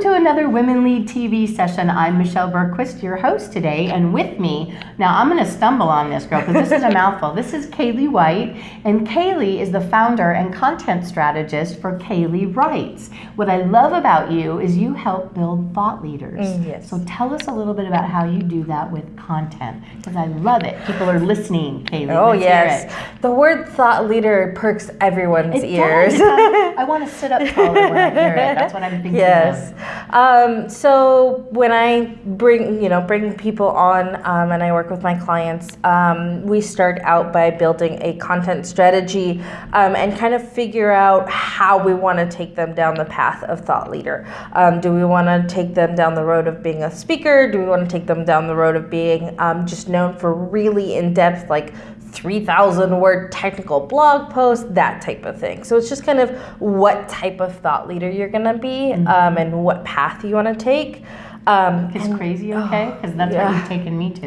Welcome to another Women Lead TV session. I'm Michelle Bergquist, your host today, and with me, now I'm going to stumble on this girl because this is a mouthful. This is Kaylee White, and Kaylee is the founder and content strategist for Kaylee Writes. What I love about you is you help build thought leaders. Mm, yes. So tell us a little bit about how you do that with content because I love it. People are listening, Kaylee. Oh Let's yes, the word thought leader perks everyone's It ears. does. I want to sit up taller when I hear it. That's what I'm thinking. yes. Of. Um, so when I bring, you know, bring people on um, and I work with my clients, um, we start out by building a content strategy um, and kind of figure out how we want to take them down the path of thought leader. Um, do we want to take them down the road of being a speaker? Do we want to take them down the road of being um, just known for really in-depth, like 3,000 word technical blog post, that type of thing. So it's just kind of what type of thought leader you're going to be um, and what path you want to take. Um, Is and- crazy okay? Because that's yeah. what you've taken me to.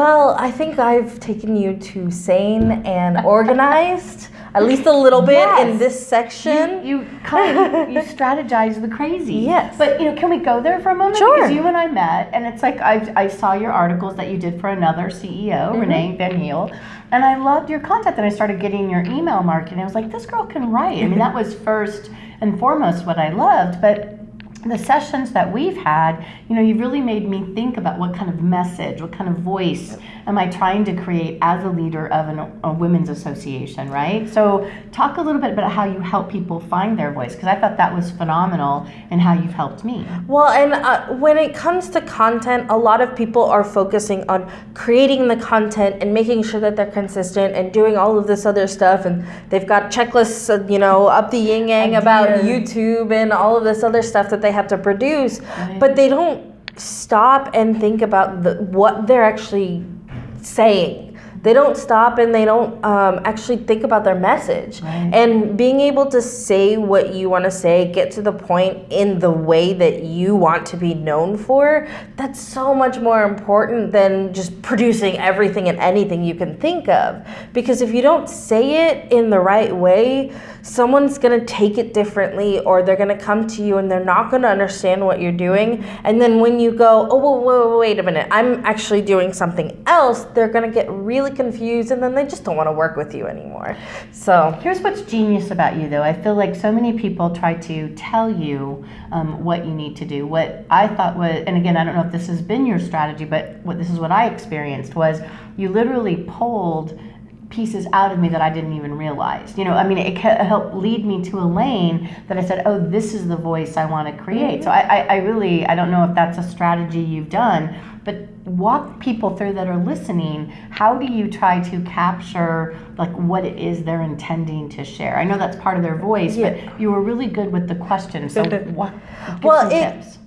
well, I think I've taken you to sane and organized, at least a little bit Yes. in this section. You kind of you strategize the crazy. Yes. But you know, can we go there for a moment? Sure. Because you and I met, and it's like I, I saw your articles that you did for another CEO, Mm-hmm. Renee Van Heel, and I loved your content. And I started getting your email marketing. I was like, this girl can write. I mean, that was first and foremost what I loved, but. The sessions that we've had, you know, you've really made me think about what kind of message, what kind of voice am I trying to create as a leader of an, a women's association, right? So, talk a little bit about how you help people find their voice, because I thought that was phenomenal and how you've helped me. Well, and uh, when it comes to content, a lot of people are focusing on creating the content and making sure that they're consistent and doing all of this other stuff. And they've got checklists, uh, you know, up the yin yang about YouTube and all of this other stuff that they have to produce. Right. But they don't stop and think about the, what they're actually saying. They don't stop and they don't um, actually think about their message. Right. And being able to say what you want to say, get to the point in the way that you want to be known for, that's so much more important than just producing everything and anything you can think of. Because if you don't say it in the right way, someone's going to take it differently or they're going to come to you and they're not going to understand what you're doing. And then when you go, oh, whoa, whoa, wait a minute, I'm actually doing something else, they're going to get really confused and then they just don't want to work with you anymore. So, Here's what's genius about you, though. I feel like so many people try to tell you um, what you need to do. What I thought was, and again, I don't know if this has been your strategy, but what this is what I experienced was you literally pulled pieces out of me that I didn't even realize. You know, I mean, it helped lead me to a lane that I said, "Oh, this is the voice I want to create." So I, I, I really, I don't know if that's a strategy you've done, but walk people through that are listening. How do you try to capture like what it is they're intending to share? I know that's part of their voice, Yeah. but you were really good with the question. So what? Well, it- tips.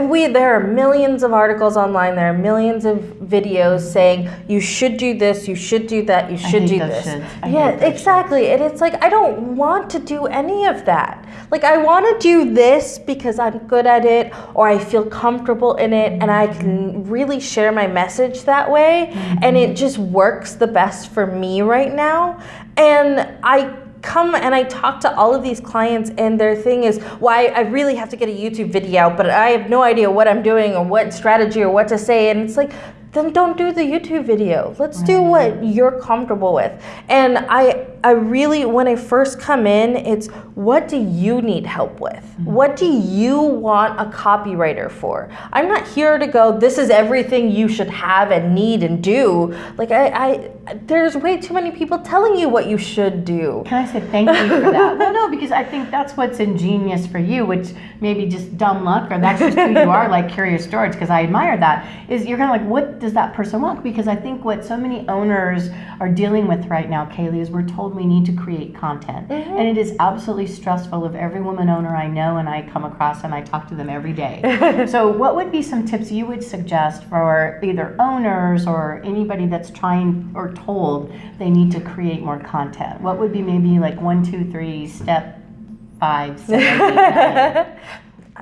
We there are millions of articles online there are millions of videos saying you should do this you should do that you should do this. yeah exactly and it's like i don't want to do any of that. Like i want to do this because i'm good at it or i feel comfortable in it and i can really share my message that way and it just works the best for me right now. And i come and I talk to all of these clients, and their thing is, why I really have to get a YouTube video out, but I have no idea what I'm doing or what strategy or what to say. And it's like, then don't do the YouTube video. Let's do what you're comfortable with. And I, I really, when I first come in, it's what do you need help with? Mm-hmm. What do you want a copywriter for? I'm not here to go, this is everything you should have and need and do. Like, I, I there's way too many people telling you what you should do. Can I say thank you for that? well, no, because I think that's what's ingenious for you, which maybe just dumb luck, or that's just who you are, like Curious George, because I admire that. Is you're kind of like, what does that person want? Because I think what so many owners are dealing with right now, Kaylee, is we're told we need to create content, and it is absolutely stressful of every woman owner I know and I come across, and I talk to them every day. so, what would be some tips you would suggest for either owners or anybody that's trying or told they need to create more content? What would be maybe like one, two, three, step five, seven, eight?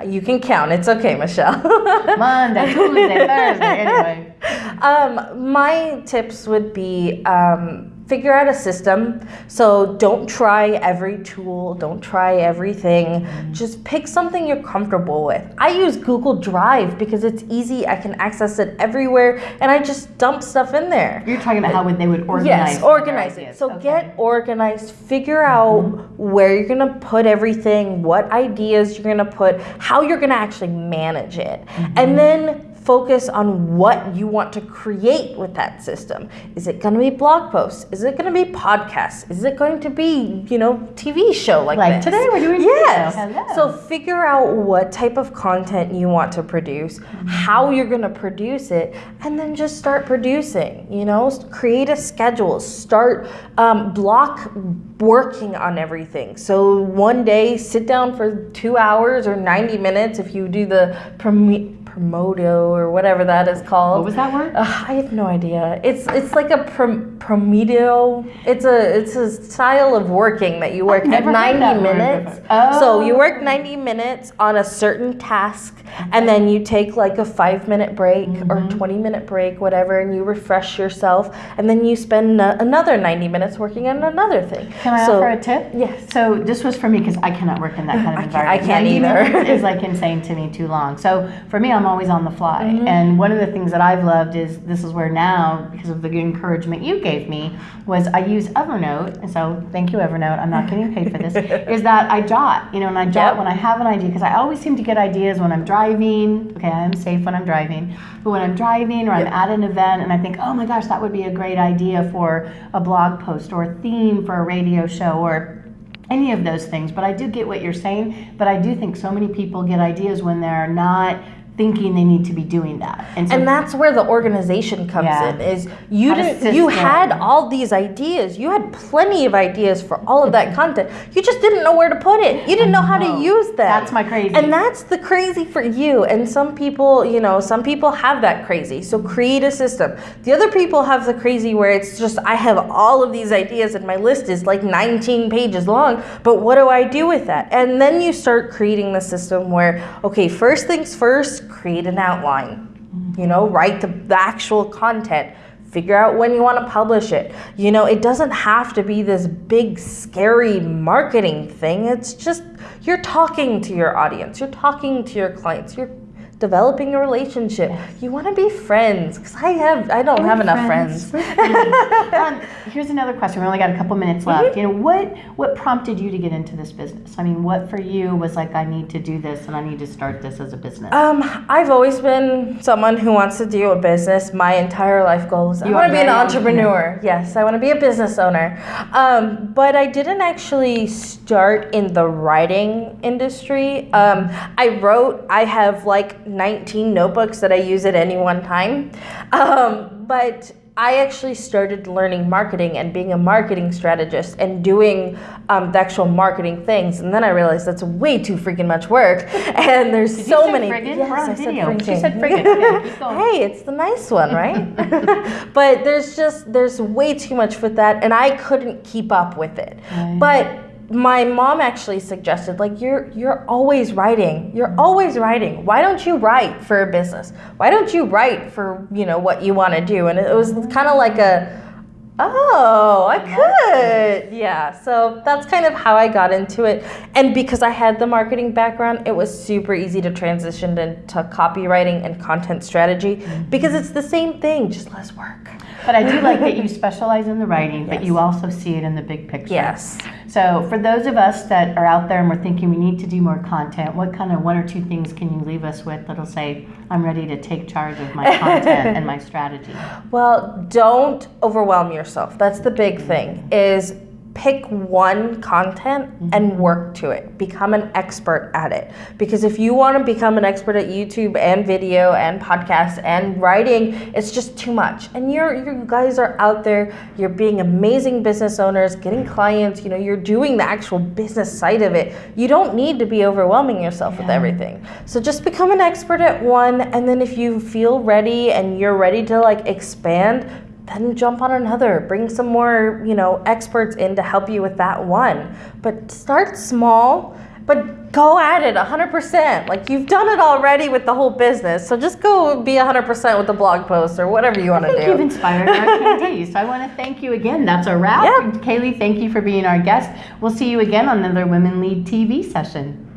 You can count. It's okay, Michelle. Monday, Tuesday, Thursday. Anyway, um, my tips would be um, figure out a system. So don't try every tool, don't try everything. Mm-hmm. Just pick something you're comfortable with. I use Google Drive because it's easy. I can access it everywhere and I just dump stuff in there. You're talking about how they would organize. Yes, organize it. So Okay. Mm-hmm. get organized, figure out where you're gonna put everything, what ideas you're gonna put, how you're gonna actually manage it, Mm-hmm. and then focus on what you want to create with that system. Is it gonna be blog posts? Is it gonna be podcasts? Is it going to be, you know, TV show like, Like this? today we're doing Yes. Hello. So figure out what type of content you want to produce, how you're going to produce it, and then just start producing. You know, create a schedule, start um, block working on everything. So one day, sit down for two hours or 90 minutes if you do the Promo- Promodo or whatever that is called. What was that word? Ugh, I have no idea. It's it's like a prom- promedio. It's a it's a style of working that you work at 90 minutes. before. So you Oh. work 90 minutes on a certain task and then you take like a 5 minute break or Mm-hmm. 20 minute break whatever and you refresh yourself and then you spend uh, another 90 minutes working on another thing. Can I so, offer a tip? Yes. So this was for me because I cannot work in that kind of I can't- I environment. can't either. is like insane to me, too long. So for me, I'm always on the fly. Mm-hmm. And one of the things that I've loved is this is where now, because of the encouragement you gave me, was I use Evernote. And so thank you, Evernote. I'm not getting paid for this. is that I jot, you know, and I jot Yep. when I have an idea because I always seem to get ideas when I'm driving. Okay, I am safe when I'm driving, but when I'm driving or I'm at an event and I think, oh my gosh, that would be a great idea for a blog post or a theme for a radio show or any of those things. But I do get what you're saying. But I do think so many people get ideas when they're not thinking they need to be doing that. so And that's where the organization comes Yeah. in. Is you didn't you had all these ideas. You had plenty of ideas for all of that content. You just didn't know where to put it. You didn't know how to use that. That's my crazy. And that's the crazy for you. And some people, you know, some people have that crazy. So create a system. The other people have the crazy where it's just I have all of these ideas and my list is like 19 pages long, but what do I do with that? And then you start creating the system where okay, first things first, create an outline. You know, write the, the actual content. Figure out when you want to publish it. You know, it doesn't have to be this big, scary marketing thing. It's just you're talking to your audience, you're talking to your clients, you're developing a relationship. You want to be friends because I have, I don't have enough friends. um, here's another question. We only got a couple minutes left. Mm-hmm. You know, what what prompted you to get into this business? I mean, what for you was like, I need to do this and I need to start this as a business? Um, I've always been someone who wants to do a business. My entire life goals. I You want to be an entrepreneur. Yes, I want to be a business owner. Um, but I didn't actually start in the writing industry. Um, I wrote. I have like 19 notebooks that I use at any one time. Um, but I actually started learning marketing and being a marketing strategist and doing um, the actual marketing things. And then I realized that's way too freaking much work. And there's Did so many. friggin'? Yes, We're on I said video. She said friggin'. Hey, it's the nice one, right? but there's just there's way too much with that, and I couldn't keep up with it. Right. But my mom actually suggested like you're you're always writing. You're always writing. Why don't you write for a business? Why don't you write for you know what you want to do? And it was kind of like a oh i could. Yeah so that's kind of how i got into it. And because i had the marketing background it was super easy to transition into copywriting and content strategy mm-hmm. because it's the same thing just less work But I do like that you specialize in the writing, but you also see it in the big picture. yes So for those of us that are out there and we're thinking we need to do more content, what kind of one or two things can you leave us with that'll say, I'm ready to take charge of my content and my strategy? Well, don't overwhelm yourself. That's the big thing is pick one content and mm-hmm. work to it. Become an expert at it. Because if you want to become an expert at YouTube and video and podcasts and writing, it's just too much. And you're you guys are out there, you're being amazing business owners, getting clients, you know, you're doing the actual business side of it. You don't need to be overwhelming yourself with everything. So just become an expert at one and then if you feel ready and you're ready to like expand, then jump on another. Bring some more, you know, experts in to help you with that one. But start small but go at it 100%. Like you've done it already with the whole business. So just go be 100% with the blog post or whatever you want to do. you've inspired our attendees. So I want to thank you again. That's a wrap. Yeah. Kaylee, thank you for being our guest. We'll see you again on another Women Lead TV session.